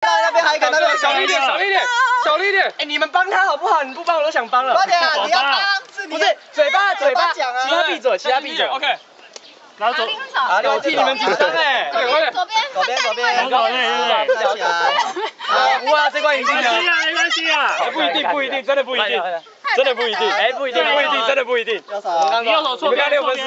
那边还有一个，那边小力一点，小力一点，小力一点。哎，你们帮他好不好？你不帮我都想帮了。快点！你要帮，不是嘴巴嘴巴讲啊，其他闭嘴，其他闭嘴。OK，拿走，拿，我替你们紧张哎，快点快点。左边，左边左边，左边，左边，啊，这。没关系啊，没关系啊。不一定，不一定，真的不一定，真的不一定，哎，不一定，不一定，真的不一定。右手，你右手错边，六分错